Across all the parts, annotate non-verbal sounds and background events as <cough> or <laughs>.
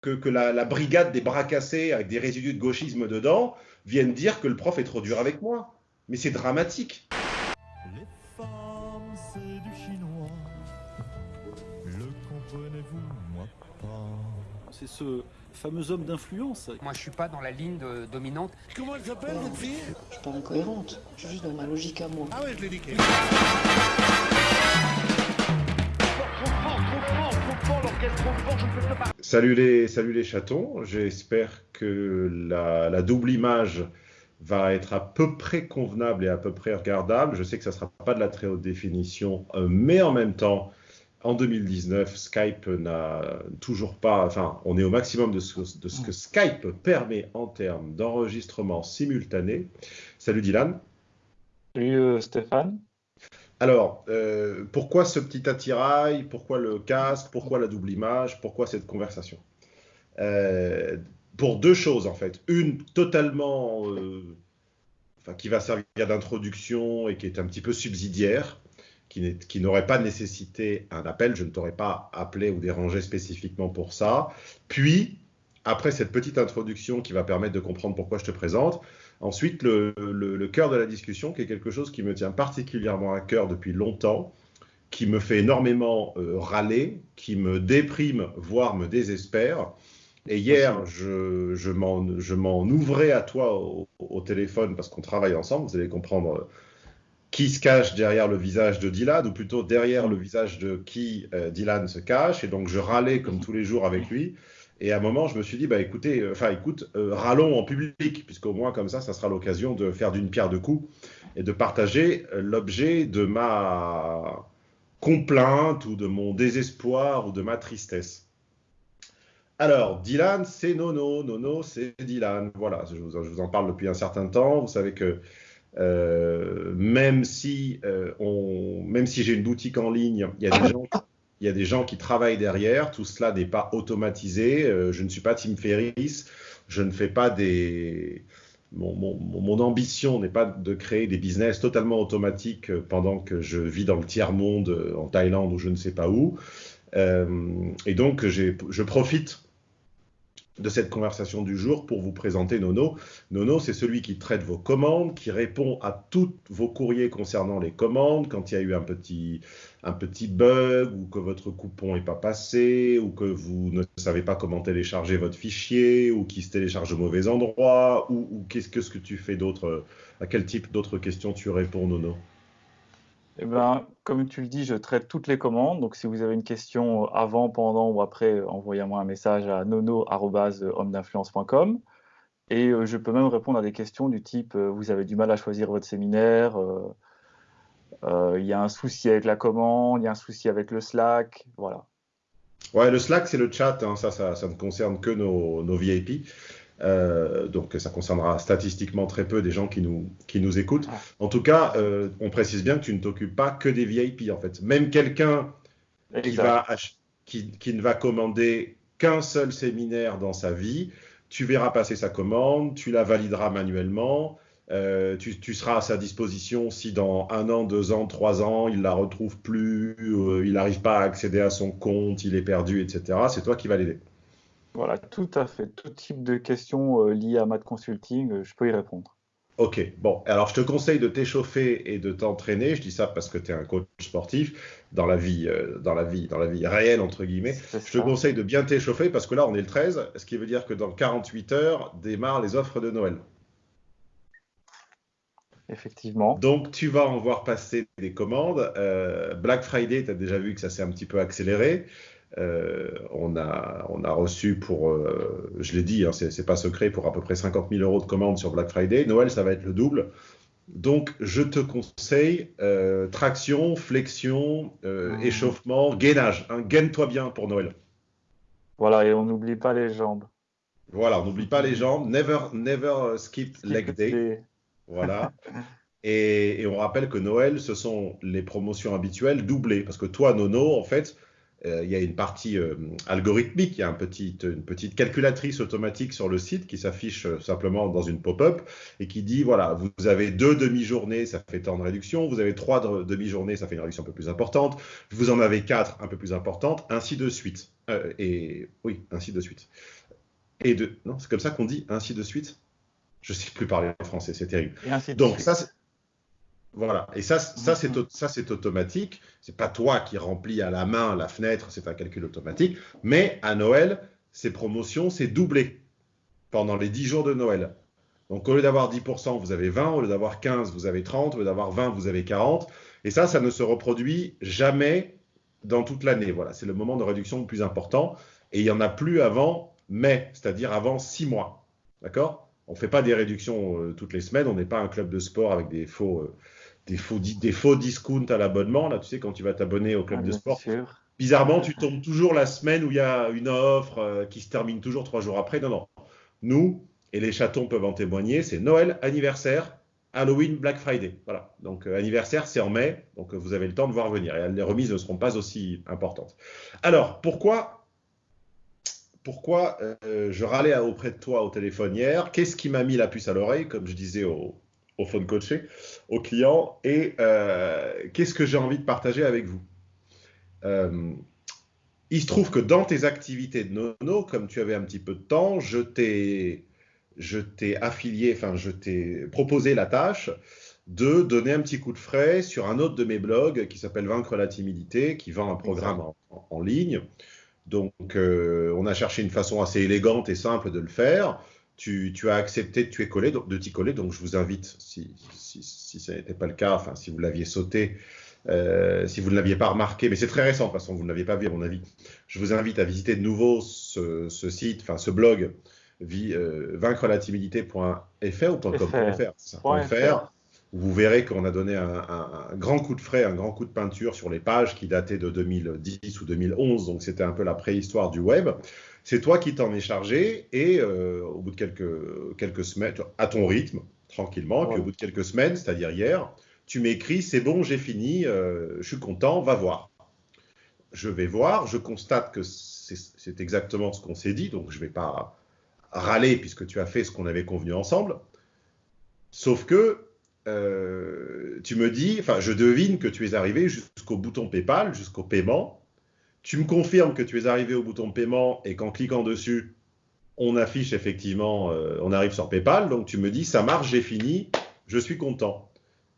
que, la, brigade des bras cassés avec des résidus de gauchisme dedans vienne dire que le prof est trop dur avec moi. Mais c'est dramatique. Les femmes, c'est du chinois. Le comprenez-vous, moi pas? C'est ce fameux homme d'influence. Moi, je suis pas dans la ligne dominante. Comment elle s'appelle, votre fille? Je suis pas incohérente. Je suis juste dans ma logique à moi. Ah ouais, je l'ai dit. Salut les, salut les chatons, j'espère que la, double image va être à peu près convenable et à peu près regardable. Je sais que ça ne sera pas de la très haute définition, euh, mais en même temps, en 2019, Skype n'a toujours pas, enfin, on est au maximum de ce, de ce que Skype permet en termes d'enregistrement simultané. Salut Dylan. Salut euh, Stéphane. Alors, euh, pourquoi ce petit attirail? Pourquoi le casque? Pourquoi la double image? Pourquoi cette conversation? Euh, Pour deux choses, en fait. Une totalement. Euh, enfin, qui va servir d'introduction et qui est un petit peu subsidiaire, qui, qui n'aurait pas nécessité un appel. Je ne t'aurais pas appelé ou dérangé spécifiquement pour ça. Puis, après cette petite introduction qui va permettre de comprendre pourquoi je te présente, Ensuite, le, cœur de la discussion, qui est quelque chose qui me tient particulièrement à cœur depuis longtemps, qui me fait énormément euh, râler, qui me déprime, voire me désespère. Et hier, je, je m'en ouvrais à toi au, téléphone parce qu'on travaille ensemble. Vous allez comprendre euh, qui se cache derrière le visage de Dylan, ou plutôt derrière le visage de qui euh, Dylan se cache. Et donc, je râlais comme tous les jours avec lui. Et à un moment, je me suis dit, bah écoutez, euh, enfin écoute, euh, râlons en public, puisqu'au moins comme ça, ça sera l'occasion de faire d'une pierre deux coups et de partager euh, l'objet de ma complainte ou de mon désespoir ou de ma tristesse. Alors, Dylan, c'est Nono. Nono, c'est Dylan. Voilà, je vous, en parle depuis un certain temps. Vous savez que même si, on, même si j'ai une boutique en ligne, il y a des gens il y a des gens qui travaillent derrière, tout cela n'est pas automatisé. Euh, je ne suis pas Tim Ferriss, je ne fais pas des. Mon, ambition n'est pas de créer des business totalement automatiques pendant que je vis dans le tiers-monde, euh, en Thaïlande ou je ne sais pas où. Euh, et donc, je profite de cette conversation du jour pour vous présenter Nono. Nono, c'est celui qui traite vos commandes, qui répond à tous vos courriers concernant les commandes, quand il y a eu un petit, un petit bug, ou que votre coupon n'est pas passé, ou que vous ne savez pas comment télécharger votre fichier, ou qu'il se télécharge au mauvais endroit, ou, qu'est-ce que, ce que tu fais d'autre, à quel type d'autres questions tu réponds, Nono? Eh ben, comme tu le dis, je traite toutes les commandes. Donc, si vous avez une question avant, pendant ou après, envoyez-moi un message à nono.homme-d'influence.com. Et euh, je peux même répondre à des questions du type euh, vous avez du mal à choisir votre séminaire, euh, il y a un souci avec la commande, il y a un souci avec le Slack, voilà. Ouais, le Slack, c'est le chat, hein. ça, ça, ne concerne que nos VIP. Euh, donc ça concernera statistiquement très peu des gens qui nous, qui nous écoutent. En tout cas, euh, on précise bien que tu ne t'occupes pas que des VIP en fait. Même quelqu'un qui, qui, qui, ne va commander qu'un seul séminaire dans sa vie, tu verras passer sa commande, tu la valideras manuellement. Euh, tu, tu, seras à sa disposition si dans un an, deux ans, trois ans, il la retrouve plus, il n'arrive pas à accéder à son compte, il est perdu, etc. C'est toi qui vas l'aider. Voilà, tout à fait. Tout type de questions euh, liées à Mad Consulting, euh, je peux y répondre. Ok, bon, alors je te conseille de t'échauffer et de t'entraîner. Je dis ça parce que tu es un coach sportif dans la vie, euh, dans la vie, dans la vie réelle entre guillemets. Je te conseille de bien t'échauffer parce que là on est le 13, ce qui veut dire que dans 48 heures démarrent les offres de Noël. Effectivement. Donc tu vas en voir passer des commandes. Black Friday, tu as déjà vu que ça s'est un petit peu accéléré. Euh, on, a, on a reçu pour, euh, je l'ai dit, hein, c'est pas secret, pour à peu près 50 000 euros de commandes sur Black Friday. Noël, ça va être le double. Donc, je te conseille euh, traction, flexion, mmh. échauffement, gainage. Hein, Gaine-toi bien pour Noël. Voilà, et on n'oublie pas les jambes. Voilà, on n'oublie pas les jambes. Never, never skip, leg day. Voilà. <laughs> et, et, on rappelle que Noël, ce sont les promotions habituelles doublées. Parce que toi, Nono, en fait, il y a une partie euh, algorithmique, il y a une petite calculatrice automatique sur le site qui s'affiche euh, simplement dans une pop-up et qui dit voilà, vous avez deux demi-journées, ça fait tant de réduction, vous avez trois demi-journées, ça fait une réduction un peu plus importante, vous en avez quatre un peu plus importante, ainsi de suite. Euh, et oui, ainsi de suite. Et de non, c'est comme ça qu'on dit ainsi de suite? Je sais plus parler en français, c'est terrible. Donc ça, voilà. Et ça, ça c'est ça c'est automatique. C'est pas toi qui remplis à la main la fenêtre, c'est un calcul automatique. Mais à Noël, ces promotions, c'est doublé pendant les 10 jours de Noël. Donc au lieu d'avoir 10%, vous avez 20, au lieu d'avoir 15, vous avez 30, au lieu d'avoir 20, vous avez 40. Et ça, ça ne se reproduit jamais dans toute l'année. Voilà, c'est le moment de réduction le plus important. Et il n'y en a plus avant mai, c'est-à-dire avant 6 mois. D'accord? On ne fait pas des réductions euh, toutes les semaines. On n'est pas un club de sport avec des faux, euh, des faux, des faux discounts à l'abonnement. Là, tu sais, quand tu vas t'abonner au club ah, de sport, bizarrement, tu tombes toujours la semaine où il y a une offre euh, qui se termine toujours trois jours après. Non, non. Nous, et les chatons peuvent en témoigner, c'est Noël, anniversaire, Halloween, Black Friday. Voilà. Donc euh, anniversaire, c'est en mai, donc euh, vous avez le temps de voir venir. Et les remises ne seront pas aussi importantes. Alors, pourquoi, pourquoi euh, je râlais auprès de toi au téléphone hier? Qu'est-ce qui m'a mis la puce à l'oreille, comme je disais au, au phone coaché, au client Et qu'est-ce que j'ai envie de partager avec vous? Il se trouve que dans tes activités de nono, comme tu avais un petit peu de temps, je t'ai je t'ai affilié, enfin, je t'ai proposé la tâche de donner un petit coup de frais sur un autre de mes blogs qui s'appelle Vaincre la timidité, qui vend un programme en, ligne. Donc, euh, on a cherché une façon assez élégante et simple de le faire. Tu, as accepté de t'y coller, de t'y coller, donc je vous invite, si, si, si ce n'était pas le cas, enfin, si vous l'aviez sauté, euh, si vous ne l'aviez pas remarqué, mais c'est très récent de toute façon, vous ne l'aviez pas vu à mon avis, je vous invite à visiter de nouveau ce, ce site, enfin ce blog euh, vaincre la timidité.fr ou .com.fr, vous verrez qu'on a donné un, grand coup de frais, un grand coup de peinture sur les pages qui dataient de 2010 ou 2011, donc c'était un peu la préhistoire du web. C'est toi qui t'en es chargé et euh, au bout de quelques, quelques semaines, à ton rythme, tranquillement, et puis au bout de quelques semaines, c'est-à-dire hier, tu m'écris, c'est bon, j'ai fini, euh, je suis content, va voir. Je vais voir, je constate que c'est exactement ce qu'on s'est dit, donc je ne vais pas râler puisque tu as fait ce qu'on avait convenu ensemble. Sauf que euh, tu me dis, enfin, je devine que tu es arrivé jusqu'au bouton PayPal, jusqu'au paiement. Tu me confirmes que tu es arrivé au bouton paiement et qu'en cliquant dessus, on affiche effectivement, euh, on arrive sur PayPal. Donc tu me dis, ça marche, j'ai fini, je suis content.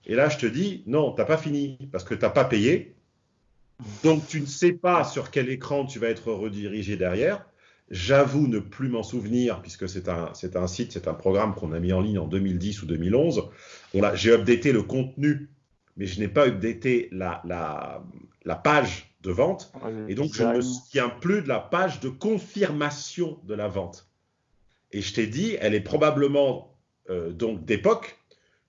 Et là, je te dis, non, tu n'as pas fini parce que tu n'as pas payé. Donc tu ne sais pas sur quel écran tu vas être redirigé derrière. J'avoue ne plus m'en souvenir, puisque c'est un, site, c'est un programme qu'on a mis en ligne en 2010 ou 2011. J'ai updaté le contenu, mais je n'ai pas updaté la, page de vente. Ah, et donc, je ne me souviens plus de la page de confirmation de la vente. Et je t'ai dit, elle est probablement euh, donc d'époque.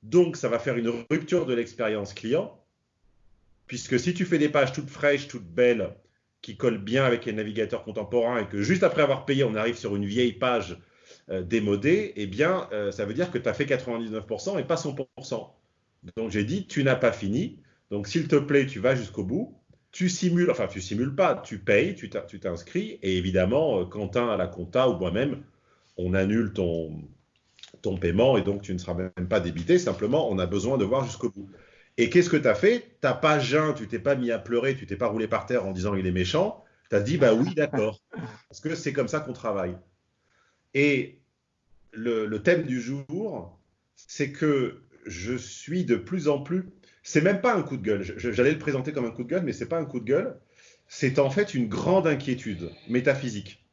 Donc, ça va faire une rupture de l'expérience client. Puisque si tu fais des pages toutes fraîches, toutes belles, qui colle bien avec les navigateurs contemporains et que juste après avoir payé, on arrive sur une vieille page euh, démodée, eh bien, euh, ça veut dire que tu as fait 99% et pas 100%. Donc j'ai dit, tu n'as pas fini. Donc s'il te plaît, tu vas jusqu'au bout. Tu simules, enfin tu simules pas, tu payes, tu t'inscris et évidemment, euh, Quentin à la compta ou moi-même, on annule ton, paiement et donc tu ne seras même pas débité. Simplement, on a besoin de voir jusqu'au bout. Et qu'est-ce que tu as fait? T'as pas jeun, tu t'es pas mis à pleurer, tu t'es pas roulé par terre en disant il est méchant. Tu as dit bah oui, d'accord. Parce que c'est comme ça qu'on travaille. Et le, thème du jour, c'est que je suis de plus en plus. C'est même pas un coup de gueule. J'allais le présenter comme un coup de gueule, mais c'est pas un coup de gueule. C'est en fait une grande inquiétude métaphysique.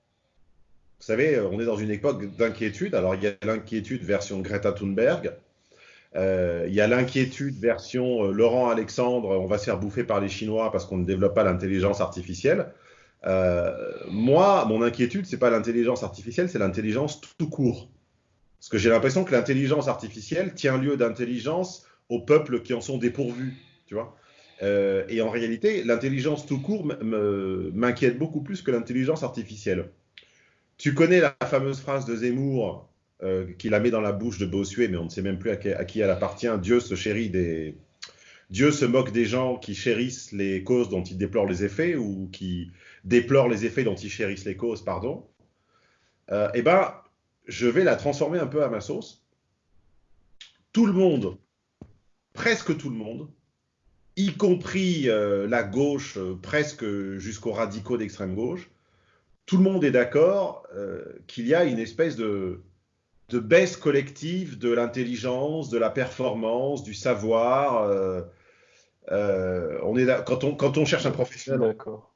Vous savez, on est dans une époque d'inquiétude. Alors il y a l'inquiétude version Greta Thunberg, euh, il y a l'inquiétude version euh, Laurent Alexandre, on va se faire bouffer par les Chinois parce qu'on ne développe pas l'intelligence artificielle. Euh, moi, mon inquiétude, c'est pas l'intelligence artificielle, c'est l'intelligence tout court. Parce que j'ai l'impression que l'intelligence artificielle tient lieu d'intelligence aux peuples qui en sont dépourvus, tu vois. et en réalité, l'intelligence tout court m'inquiète beaucoup plus que l'intelligence artificielle. Tu connais la fameuse phrase de Zemmour euh, qui la met dans la bouche de Bossuet, mais on ne sait même plus à qui, elle appartient. Dieu se chérit des. Dieu se moque des gens qui chérissent les causes dont ils déplorent les effets ou qui déplorent les effets dont ils chérissent les causes, pardon. Euh, eh ben, je vais la transformer un peu à ma sauce. Tout le monde, presque tout le monde, y compris euh, la gauche, presque jusqu'aux radicaux d'extrême gauche, tout le monde est d'accord euh, qu'il y a une espèce de, de baisse collective de l'intelligence, de la performance, du savoir. euh, euh, on est là- quand on quand on cherche un professionnel,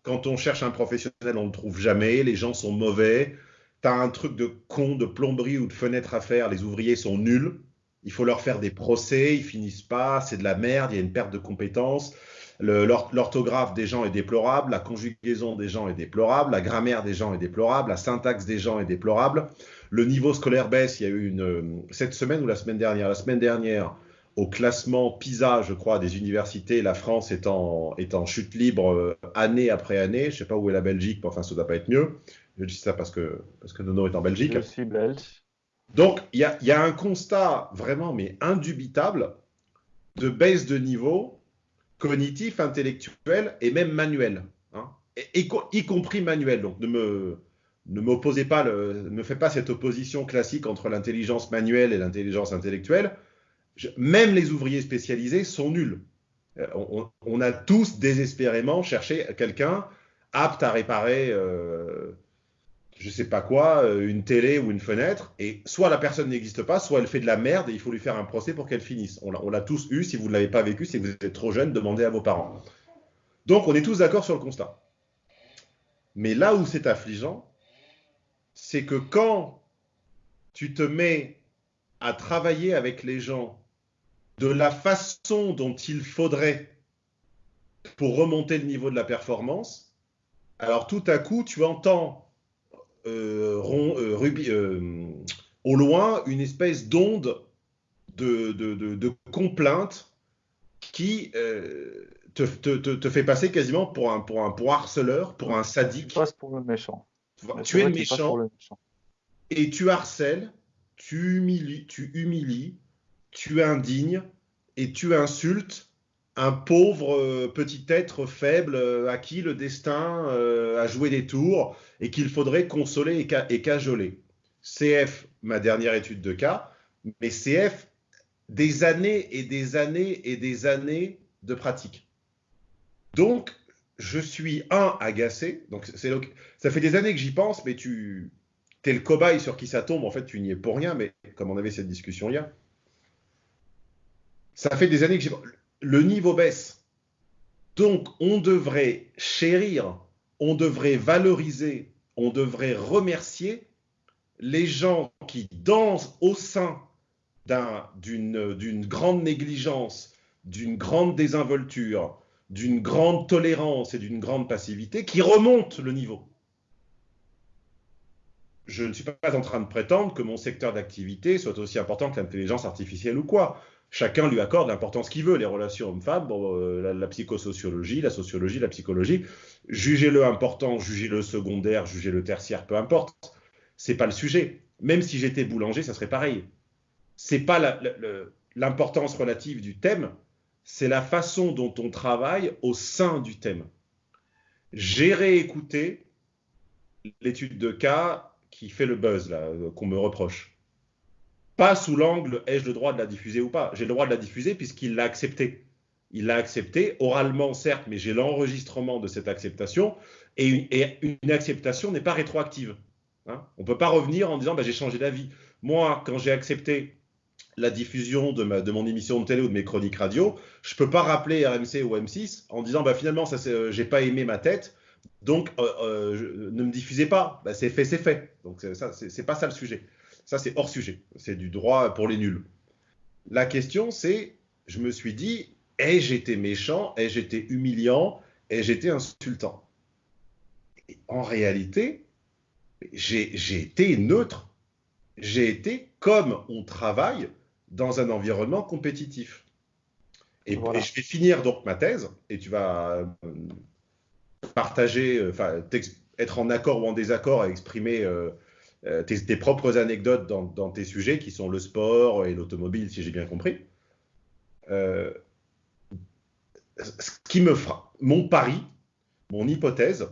quand on cherche un professionnel, on ne le trouve jamais. Les gens sont mauvais. Tu as un truc de con, de plomberie ou de fenêtre à faire. Les ouvriers sont nuls. Il faut leur faire des procès. Ils finissent pas. C'est de la merde. Il y a une perte de compétences. L'orthographe des gens est déplorable. La conjugaison des gens est déplorable. La grammaire des gens est déplorable. La syntaxe des gens est déplorable. Le niveau scolaire baisse. Il y a eu une, euh, cette semaine ou la semaine dernière. La semaine dernière, au classement PISA, je crois, des universités, la France est en, chute libre euh, année après année. Je sais pas où est la Belgique, mais enfin, ça doit pas être mieux. Je dis ça parce que, parce que Nono est en Belgique. Belge. Donc, il y a, un constat vraiment, mais indubitable, de baisse de niveau cognitif, intellectuel et même manuel. hein. Y, co- y compris manuel. Donc, ne me, ne m'opposez pas, ne me faites pas cette opposition classique entre l'intelligence manuelle et l'intelligence intellectuelle. Même les ouvriers spécialisés sont nuls. Euh, On, on a tous désespérément cherché quelqu'un apte à réparer, euh, je sais pas quoi, euh, une télé ou une fenêtre, et soit la personne n'existe pas, soit elle fait de la merde et il faut lui faire un procès pour qu'elle finisse. On l'a tous eu. Si vous ne l'avez pas vécu, c'est que vous êtes trop jeune, demandez à vos parents. Donc on est tous d'accord sur le constat. Mais là où c'est affligeant, c'est que quand tu te mets à travailler avec les gens de la façon dont il faudrait pour remonter le niveau de la performance, alors tout à coup, tu entends rond- euh, rubi- euh, au loin une espèce d'onde de, de, de, de complainte qui euh, te, te, te, te fait passer quasiment pour un, pour un pour un harceleur, pour un Tu sadique. passes pour le méchant. Tu es méchant le méchant. et tu harcèles, tu humilies, tu humilies, tu indignes et tu insultes un pauvre euh, petit être faible euh, à qui le destin euh, a joué des tours et qu'il faudrait consoler et, ca- et cajoler. CF, ma dernière étude de cas, mais CF, des années et des années et des années de pratique. Donc, je suis un agacé. Ça fait des années que j'y pense, mais tu es le cobaye sur qui ça tombe. En fait, tu n'y es pour rien. Mais comme on avait cette discussion hier, ça fait des années que j'y le niveau baisse. Donc, on devrait chérir, on devrait valoriser, on devrait remercier les gens qui dansent au sein d'un- d'une d'une grande négligence, d'une grande désinvolture, d'une grande tolérance et d'une grande passivité, qui remontent le niveau. Je ne suis pas en train de prétendre que mon secteur d'activité soit aussi important que l'intelligence artificielle ou quoi. Chacun lui accorde l'importance qu'il veut, les relations hommes-femmes, euh, la, psychosociologie, la sociologie, la psychologie. Jugez-le important, jugez-le secondaire, jugez-le tertiaire, peu importe. C'est pas le sujet. Même si j'étais boulanger, ça serait pareil. C'est pas l'importance relative du thème, c'est la façon dont on travaille au sein du thème. J'ai réécouté l'étude de cas qui fait le buzz, qu'on me reproche. Pas sous l'angle ai-je le droit de la diffuser ou pas? J'ai le droit de la diffuser puisqu'il l'a accepté. Il l'a accepté, oralement certes, mais j'ai l'enregistrement de cette acceptation. Et une, acceptation n'est pas rétroactive. Hein. On ne peut pas revenir en disant bah, j'ai changé d'avis. Moi, quand j'ai accepté la diffusion de, mon émission de télé ou de mes chroniques radio, je ne peux pas rappeler RMC ou M6 en disant bah, finalement, ça, euh, j'ai pas aimé ma tête, donc euh, euh, ne me diffusez pas. Bah, c'est fait, c'est fait. Donc ça, c'est pas ça le sujet. Ça, c'est hors sujet. C'est du droit pour les nuls. La question, c'est, je me suis dit, ai-je été méchant, ai-je été humiliant, ai-je été insultant? Et En réalité, j'ai été neutre. J'ai été comme on travaille dans un environnement compétitif. Et, voilà. et, je vais finir donc ma thèse, et tu vas euh, partager, enfin, être en accord ou en désaccord à exprimer euh, tes, tes, propres anecdotes dans, tes sujets, qui sont le sport et l'automobile, si j'ai bien compris. Euh, ce qui me fera, mon pari, mon hypothèse,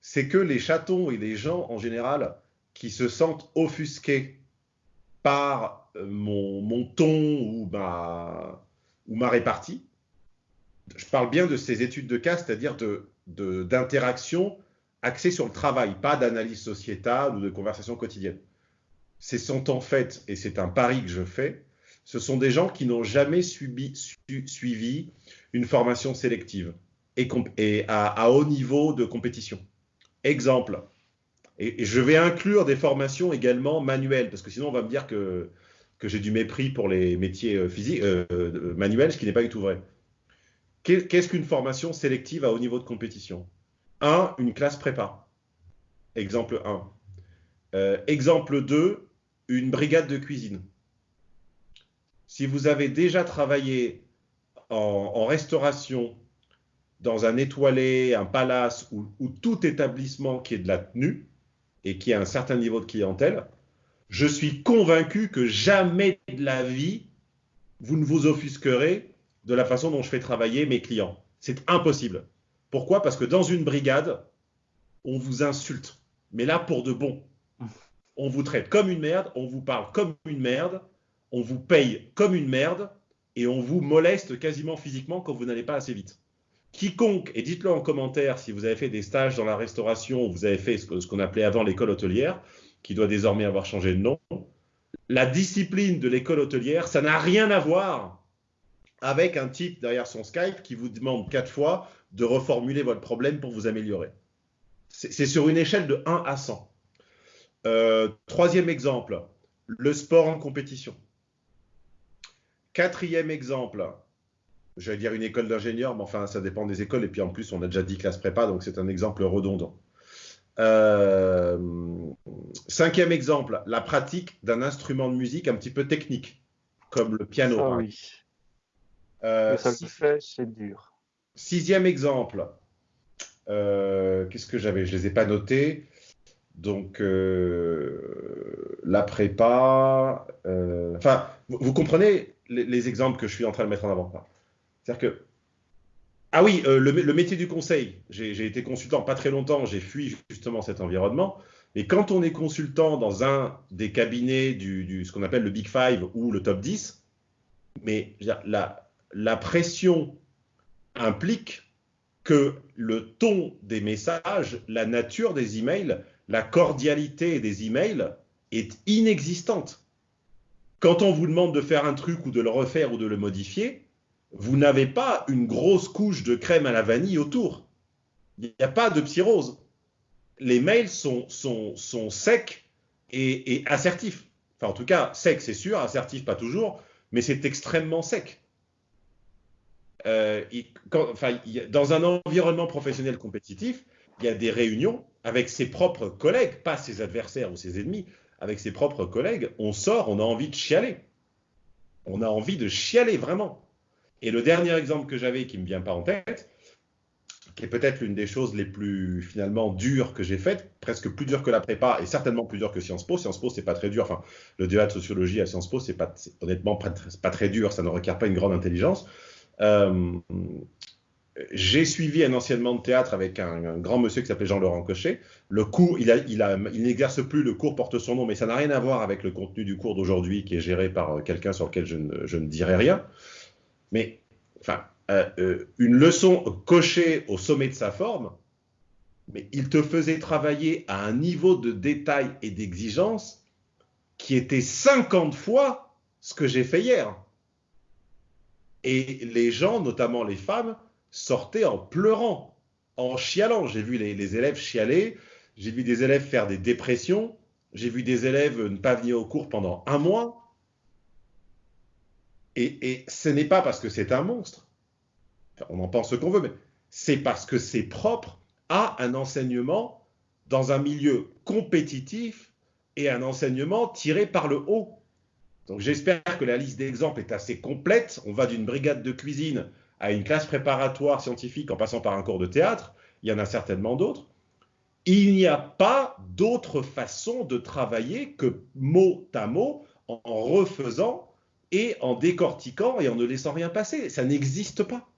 c'est que les chatons et les gens en général qui se sentent offusqués par euh, mon, ton ou ma, répartie, je parle bien de ces études de cas, c'est-à-dire d'interaction axés sur le travail, pas d'analyse sociétale ou de conversation quotidienne. Ce sont en fait, et c'est un pari que je fais, ce sont des gens qui n'ont jamais suivi une formation sélective et, à, haut niveau de compétition. Exemple, et, je vais inclure des formations également manuelles, parce que sinon on va me dire que, j'ai du mépris pour les métiers euh, physiques, euh, manuels, ce qui n'est pas du tout vrai. Qu'est-ce qu'une formation sélective à haut niveau de compétition? 1. Une classe prépa. Exemple 1. exemple 2. Une brigade de cuisine. Si vous avez déjà travaillé en restauration dans un étoilé, un palace ou, tout établissement qui est de la tenue et qui a un certain niveau de clientèle, je suis convaincu que jamais de la vie, vous ne vous offusquerez de la façon dont je fais travailler mes clients. C'est impossible. Pourquoi? Parce que dans une brigade, on vous insulte. Mais là, pour de bon. On vous traite comme une merde, on vous parle comme une merde, on vous paye comme une merde et on vous moleste quasiment physiquement quand vous n'allez pas assez vite. Quiconque, et dites-le en commentaire si vous avez fait des stages dans la restauration ou vous avez fait ce qu'on appelait avant l'école hôtelière, qui doit désormais avoir changé de nom, la discipline de l'école hôtelière, ça n'a rien à voir avec un type derrière son Skype qui vous demande quatre fois de reformuler votre problème pour vous améliorer. C'est sur une échelle de 1 à 100. Euh, troisième exemple, le sport en compétition. Quatrième exemple, j'allais dire une école d'ingénieur, mais enfin, ça dépend des écoles. Et puis en plus, on a déjà dit classe prépa, donc c'est un exemple redondant. Euh, cinquième exemple, la pratique d'un instrument de musique un petit peu technique, comme le piano. Ah oui. Euh, ça le fait, c'est dur. Sixième exemple, euh, qu'est-ce que j'avais? Je ne les ai pas notés. Donc, la prépa. Enfin, vous, comprenez les, les, exemples que je suis en train de mettre en avant. C'est-à-dire que. Ah oui, euh, le, métier du conseil. J'ai été consultant pas très longtemps, j'ai fui justement cet environnement. Mais quand on est consultant dans un des cabinets du, ce qu'on appelle le Big Five ou le top 10, mais la pression implique que le ton des messages, la nature des emails, la cordialité des emails est inexistante. Quand on vous demande de faire un truc ou de le refaire ou de le modifier, vous n'avez pas une grosse couche de crème à la vanille autour. Il n'y a pas de psyrose. Les mails sont, secs et, assertifs. Enfin, en tout cas, sec, c'est sûr, assertif, pas toujours, mais c'est extrêmement sec. Euh, dans un environnement professionnel compétitif, il y a des réunions avec ses propres collègues, pas ses adversaires ou ses ennemis, avec ses propres collègues. On sort, on a envie de chialer. On a envie de chialer vraiment. Et le dernier exemple que j'avais qui me vient pas en tête, qui est peut-être l'une des choses les plus finalement dures que j'ai faites, presque plus dure que la prépa et certainement plus dure que Sciences Po. Sciences Po, c'est pas très dur. Enfin, le DEA de sociologie à Sciences Po, c'est pas honnêtement pas, très dur. Ça ne requiert pas une grande intelligence. Euh, j'ai suivi un enseignement de théâtre avec un, grand monsieur qui s'appelait Jean-Laurent Cochet. Le cours, il, a, il, n'exerce plus, le cours porte son nom, mais ça n'a rien à voir avec le contenu du cours d'aujourd'hui qui est géré par quelqu'un sur lequel je ne, je dirai rien mais enfin, euh, euh, une leçon cochée au sommet de sa forme, mais il te faisait travailler à un niveau de détail et d'exigence qui était 50 fois ce que j'ai fait hier. Et les gens, notamment les femmes, sortaient en pleurant, en chialant. J'ai vu les, les, élèves chialer, j'ai vu des élèves faire des dépressions, j'ai vu des élèves ne pas venir au cours pendant un mois. Et, ce n'est pas parce que c'est un monstre, on en pense ce qu'on veut, mais c'est parce que c'est propre à un enseignement dans un milieu compétitif et un enseignement tiré par le haut. Donc j'espère que la liste d'exemples est assez complète. On va d'une brigade de cuisine à une classe préparatoire scientifique en passant par un cours de théâtre. Il y en a certainement d'autres. Il n'y a pas d'autre façon de travailler que mot à mot en refaisant et en décortiquant et en ne laissant rien passer. Ça n'existe pas.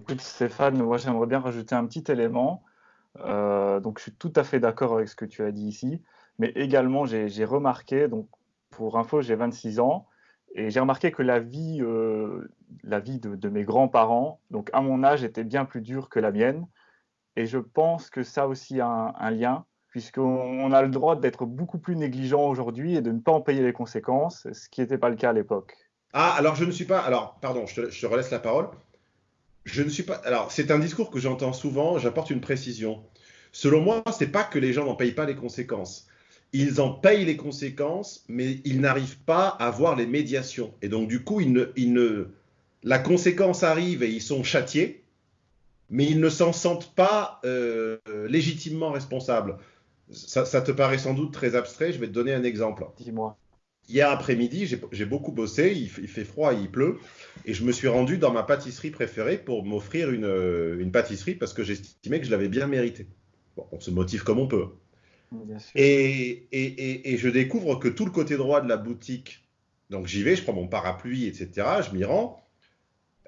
Écoute Stéphane, moi j'aimerais bien rajouter un petit élément. Euh, donc je suis tout à fait d'accord avec ce que tu as dit ici, mais également j'ai remarqué, donc pour info j'ai 26 ans, Et j'ai remarqué que la vie, euh, la vie de, mes grands-parents, donc à mon âge, était bien plus dure que la mienne. Et je pense que ça aussi a un, lien, puisqu'on a le droit d'être beaucoup plus négligent aujourd'hui et de ne pas en payer les conséquences, ce qui n'était pas le cas à l'époque. Ah, alors je ne suis pas. Alors, pardon, je te, je te relaisse la parole. Je ne suis pas. Alors, c'est un discours que j'entends souvent. J'apporte une précision. Selon moi, c'est pas que les gens n'en payent pas les conséquences. Ils en payent les conséquences, mais ils n'arrivent pas à voir les médiations. Et donc, du coup, ils ne, ne... la conséquence arrive et ils sont châtiés, mais ils ne s'en sentent pas euh, légitimement responsables. Ça, ça, te paraît sans doute très abstrait. Je vais te donner un exemple. Dis-moi. Hier après-midi, j'ai beaucoup bossé, il, fait froid, il pleut, et je me suis rendu dans ma pâtisserie préférée pour m'offrir une, une, pâtisserie parce que j'estimais que je l'avais bien mérité. Bon, on se motive comme on peut. Et, je découvre que tout le côté droit de la boutique, donc j'y vais, je prends mon parapluie, etc., je m'y rends,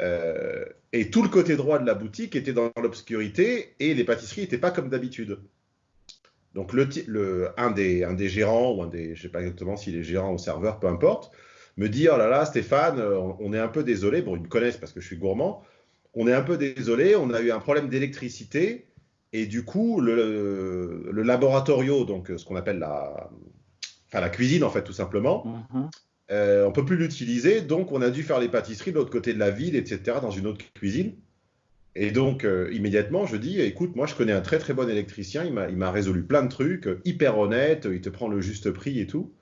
euh, et tout le côté droit de la boutique était dans l'obscurité et les pâtisseries n'étaient pas comme d'habitude. Donc le, un, des, un des gérants, ou un des, je ne sais pas exactement s'il est gérant ou serveur, peu importe, me dit, oh là là, Stéphane, on, est un peu désolé, bon, ils me connaissent parce que je suis gourmand, on est un peu désolé, on a eu un problème d'électricité, et du coup, le, le laboratorio, donc ce qu'on appelle la, enfin, la cuisine, en fait, tout simplement, mm-hmm. euh, on ne peut plus l'utiliser, donc on a dû faire les pâtisseries de l'autre côté de la ville, etc., dans une autre cuisine. Et donc, euh, immédiatement, je dis, écoute, moi, je connais un très très bon électricien, il m'a résolu plein de trucs, euh, hyper honnête, il te prend le juste prix et tout.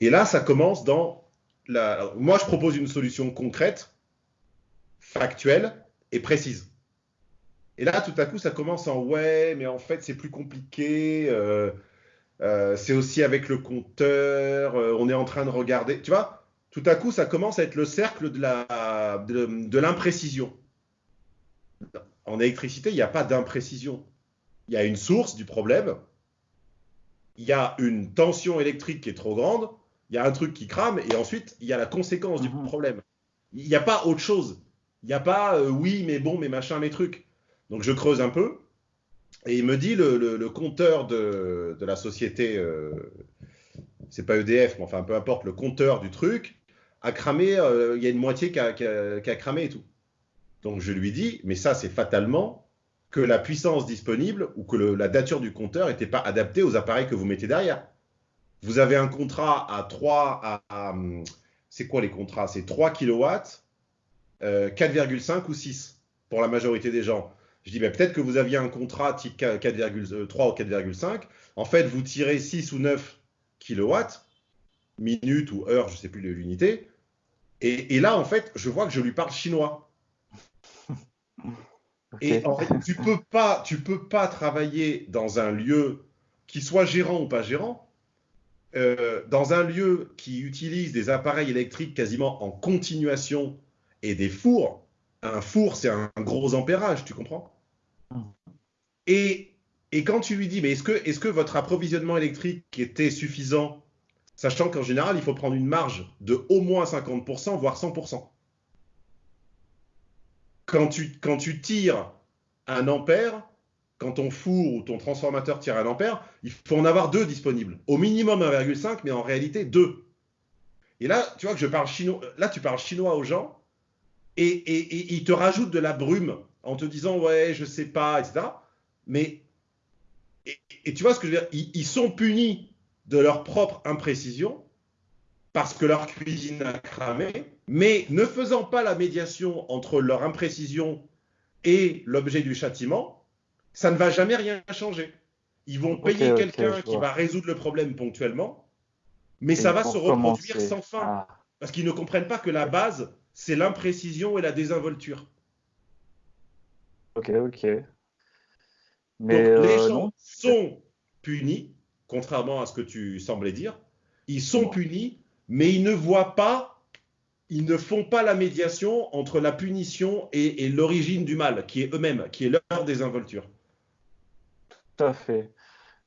Et là, ça commence dans la... Moi, je propose une solution concrète, factuelle et précise. Et là, tout à coup, ça commence en ouais, mais en fait, c'est plus compliqué. Euh, c'est aussi avec le compteur. on est en train de regarder. Tu vois, tout à coup, ça commence à être le cercle de l'imprécision. De, en électricité, il n'y a pas d'imprécision. Il y a une source du problème, il y a une tension électrique qui est trop grande, il y a un truc qui crame, et ensuite, il y a la conséquence du mhm. problème. Il n'y a pas autre chose. Il n'y a pas euh, oui, mais bon, mais machin, mes trucs. Donc je creuse un peu, et il me dit le, compteur de, la société, euh, c'est pas EDF, mais enfin peu importe, le compteur du truc a cramé, euh, il y a une moitié qui a, cramé et tout. Donc je lui dis, mais ça c'est fatalement que la puissance disponible ou que la nature du compteur n'était pas adaptée aux appareils que vous mettez derrière. Vous avez un contrat à 3 à, c'est quoi les contrats? C'est 3 kW, 4,5 ou 6 pour la majorité des gens. Je dis, mais peut-être que vous aviez un contrat type 4,3 euh, ou 4,5. En fait, vous tirez 6 ou 9 kW, minutes ou heures, je ne sais plus l'unité. Et, et là, en fait, je vois que je lui parle chinois. <laughs> Et en fait, tu peux pas, tu peux pas travailler dans un lieu qui soit gérant ou pas gérant, euh, dans un lieu qui utilise des appareils électriques quasiment en continuation et des fours. Un four, c'est un, gros ampérage, tu comprends? Et, quand tu lui dis, mais est-ce que, votre approvisionnement électrique était suffisant, sachant qu'en général, il faut prendre une marge de au moins 50%, voire 100% quand tu, quand tu tires un ampère, quand ton four ou ton transformateur tire un ampère, il faut en avoir deux disponibles. Au minimum 1,5, mais en réalité deux. Et là, tu vois que je parle chinois. Là, tu parles chinois aux gens et, et, ils te rajoutent de la brume en te disant ouais, je sais pas, etc. Mais et, tu vois ce que je veux dire? Ils, sont punis de leur propre imprécision parce que leur cuisine a cramé, mais ne faisant pas la médiation entre leur imprécision et l'objet du châtiment, ça ne va jamais rien changer. Ils vont payer quelqu'un qui va résoudre le problème ponctuellement, mais ça va se reproduire sans fin, parce qu'ils ne comprennent pas que la base, c'est l'imprécision et la désinvolture. Ok, ok. Mais Donc, les euh, gens sont punis, contrairement à ce que tu semblais dire, ils sont punis mais ils ne voient pas, ils ne font pas la médiation entre la punition et, l'origine du mal, qui est eux-mêmes, qui est leur désinvolture. Tout à fait.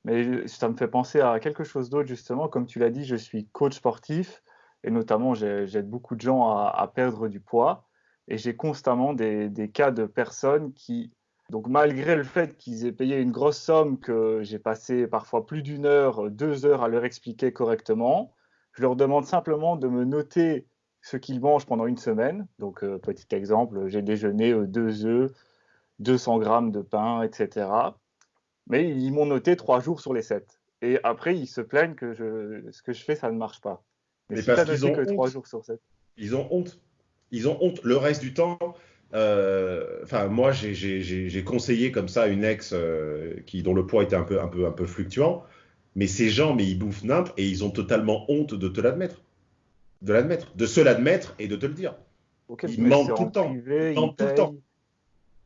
Mais ça me fait penser à quelque chose d'autre, justement. Comme tu l'as dit, je suis coach sportif et notamment, j'aide beaucoup de gens à, perdre du poids. Et j'ai constamment des, cas de personnes qui, donc malgré le fait qu'ils aient payé une grosse somme, que j'ai passé parfois plus d'une heure, deux heures à leur expliquer correctement, je leur demande simplement de me noter ce qu'ils mangent pendant une semaine. Donc, euh, petit exemple, j'ai déjeuné euh, deux œufs, 200 grammes de pain, etc. Mais ils m'ont noté trois jours sur les sept. Et après, ils se plaignent que ce que je fais, ça ne marche pas. Mais si parce qu'ils ont que honte. trois jours sur sept. Ils ont honte. Ils ont honte. Le reste du temps, euh, enfin, moi, j'ai- conseillé comme ça une ex euh, qui, dont le poids était un peu, un peu, un peu fluctuant. Mais ces gens, mais ils bouffent nimp et ils ont totalement honte de te l'admettre. De l'admettre. De se l'admettre et de te le dire. Ils mentent tout le temps. privé, Ils mentent tout le payent. temps.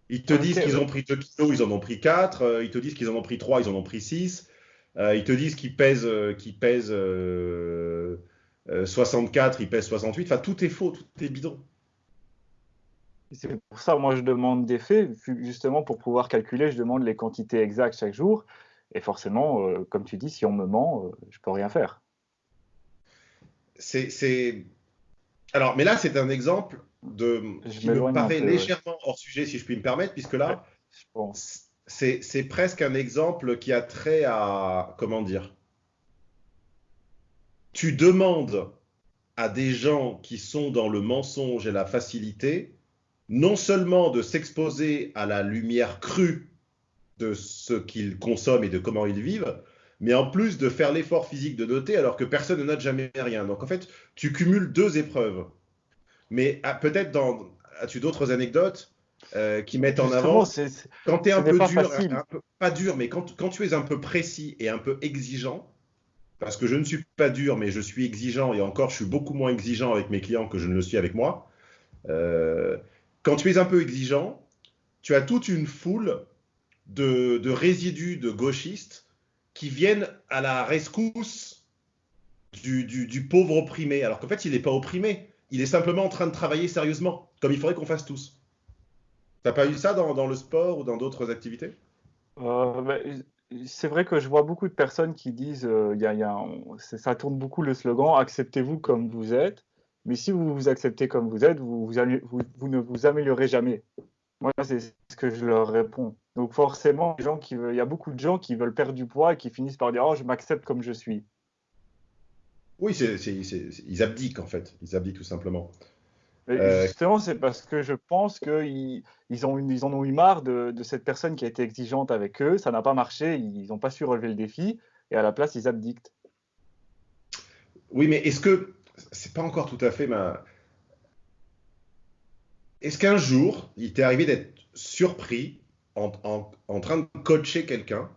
Ils te disent qu'ils ouais. ont pris 2 kilos, ils en ont pris 4. ils te disent qu'ils en ont pris 3, ils en ont pris 6. ils te disent qu'ils pèsent, euh, qu'ils pèsent euh, euh, 64, ils pèsent 68. Enfin, tout est faux, tout est bidon. C'est pour ça, moi, je demande des faits, ju- justement pour pouvoir calculer, je demande les quantités exactes chaque jour. Et forcément, euh, comme tu dis, si on me ment, euh, je peux rien faire. C'est, Alors, mais là, c'est un exemple de... Je qui me paraît peu, ouais. légèrement hors sujet, si je puis me permettre, puisque là, c'est presque un exemple qui a trait à... Comment dire Tu demandes à des gens qui sont dans le mensonge et la facilité, non seulement de s'exposer à la lumière crue de ce qu'ils consomment et de comment ils vivent, mais en plus de faire l'effort physique de noter alors que personne ne note jamais rien. Donc en fait, tu cumules deux épreuves. Mais ah, peut-être dans as-tu d'autres anecdotes euh, qui mettent en avant? c'est- c'est- quand tu es un peu pas dur, facile. un peu- pas dur, mais quand, quand tu es un peu précis et un peu exigeant, parce que je ne suis pas dur, mais je suis exigeant, et encore, je suis beaucoup moins exigeant avec mes clients que je ne le suis avec moi. Euh, quand tu es un peu exigeant, tu as toute une foule de, résidus de gauchistes qui viennent à la rescousse du, pauvre opprimé, alors qu'en fait, il n'est pas opprimé, il est simplement en train de travailler sérieusement, comme il faudrait qu'on fasse tous. T'as pas eu ça dans, le sport ou dans d'autres activités? Euh, c'est vrai que je vois beaucoup de personnes qui disent, euh, ça tourne beaucoup le slogan, acceptez-vous comme vous êtes. Mais si vous vous acceptez comme vous êtes, vous, ne vous améliorez jamais. Moi, c'est ce que je leur réponds. Donc forcément, il y a beaucoup de gens qui veulent perdre du poids et qui finissent par dire, oh, je m'accepte comme je suis. Oui, ils abdiquent en fait. Ils abdiquent tout simplement. Mais Euh, justement, c'est parce que je pense qu'ils ils ont une- ils en ont eu marre de, de cette personne qui a été exigeante avec eux. Ça n'a pas marché, ils n'ont pas su relever le défi. Et à la place, ils abdiquent. Oui, mais est-ce que c'est pas encore tout à fait ma. Est-ce qu'un jour, il t'est arrivé d'être surpris en, en- en train de coacher quelqu'un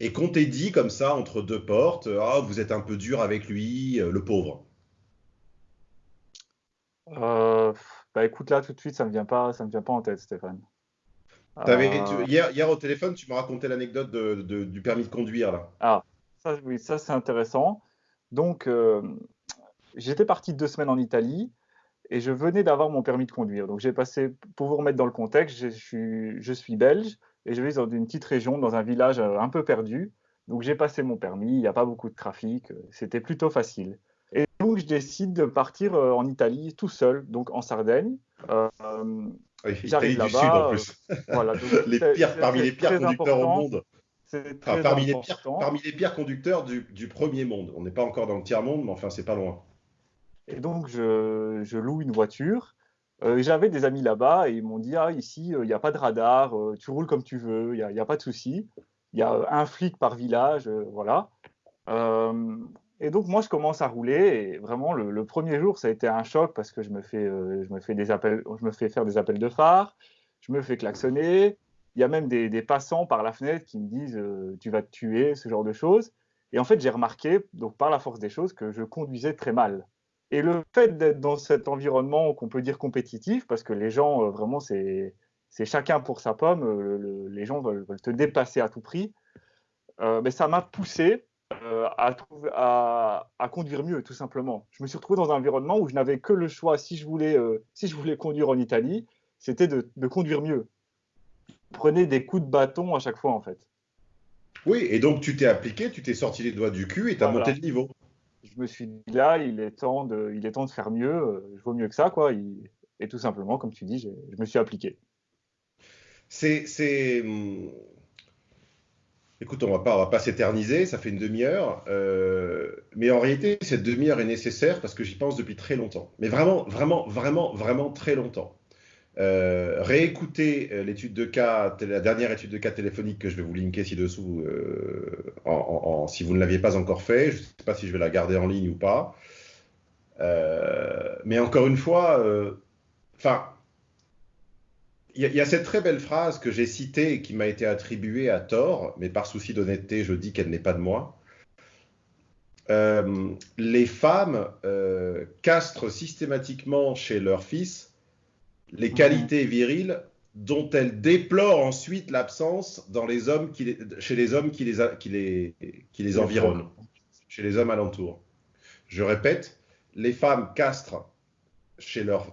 et qu'on t'ait dit comme ça entre deux portes, ah, vous êtes un peu dur avec lui, euh, le pauvre. Euh, bah écoute, là, tout de suite, ça me vient pas, ça me vient pas en tête, Stéphane. Euh, tu- hier, hier au téléphone, tu me racontais l'anecdote de- de- du permis de conduire là. Ah, ça, oui, ça c'est intéressant. Donc, euh, j'étais parti deux semaines en Italie et je venais d'avoir mon permis de conduire. Donc, j'ai passé, pour vous remettre dans le contexte, je suis, je suis belge et je vis dans une petite région, dans un village un peu perdu. Donc, j'ai passé mon permis, il n'y a pas beaucoup de trafic, c'était plutôt facile. Donc, je décide de partir euh, en Italie tout seul, donc en Sardaigne. Euh, Oui, J'arrive là-bas, Sud en euh, plus. voilà, donc <laughs> Les pires, parmi les pires conducteurs au monde. Enfin, parmi, les pires, important. parmi les pires conducteurs du, du premier monde. On n'est pas encore dans le tiers-monde, mais enfin, c'est pas loin. Et donc, je, je loue une voiture. Euh, J'avais des amis là-bas et ils m'ont dit, ah, ici, euh, il n'y a pas de radar, euh, tu roules comme tu veux, il n'y a, a pas de souci. Il y a un flic par village, voilà. Et donc, moi, je commence à rouler et vraiment, le, premier jour, ça a été un choc parce que je me fais, euh, je me fais, des appels, je me fais faire des appels de phare, je me fais klaxonner. Il y a même des, passants par la fenêtre qui me disent, euh, tu vas te tuer, ce genre de choses. Et en fait, j'ai remarqué, donc par la force des choses, que je conduisais très mal. Et le fait d'être dans cet environnement qu'on peut dire compétitif, parce que les gens, euh, vraiment, c'est chacun pour sa pomme, le- le- les gens veulent, veulent te dépasser à tout prix, mais ça m'a poussé euh, à, trouver- à, à conduire mieux, tout simplement. Je me suis retrouvé dans un environnement où je n'avais que le choix, si je voulais, euh, si je voulais conduire en Italie, c'était de, de conduire mieux. Prenais des coups de bâton à chaque fois, en fait. Oui, et donc tu t'es appliqué, tu t'es sorti les doigts du cul et tu as Voilà. monté le niveau. Je me suis dit, là, il est temps de, il est temps de faire mieux, euh, je vaux mieux que ça, quoi. Il- et tout simplement, comme tu dis, je me suis appliqué. C'est, c'est, hum, Écoute, on va pas, va pas s'éterniser, ça fait une demi-heure, euh, mais en réalité, cette demi-heure est nécessaire parce que j'y pense depuis très longtemps. Mais vraiment, vraiment, vraiment, vraiment très longtemps. Euh, réécoutez euh, l'étude de cas, la dernière étude de cas téléphonique que je vais vous linker ci-dessous, euh, si vous ne l'aviez pas encore fait. Je ne sais pas si je vais la garder en ligne ou pas. Mais encore une fois, enfin, il y, a- il y a cette très belle phrase que j'ai citée et qui m'a été attribuée à tort, mais par souci d'honnêteté, je dis qu'elle n'est pas de moi. Euh, les femmes euh, castrent systématiquement chez leur fils les Mhm. qualités viriles dont elles déplorent ensuite l'absence dans les hommes qui les- chez les hommes qui les, a- qui les, qui les environnent, chez les hommes alentours. Je répète, les femmes castrent chez leurs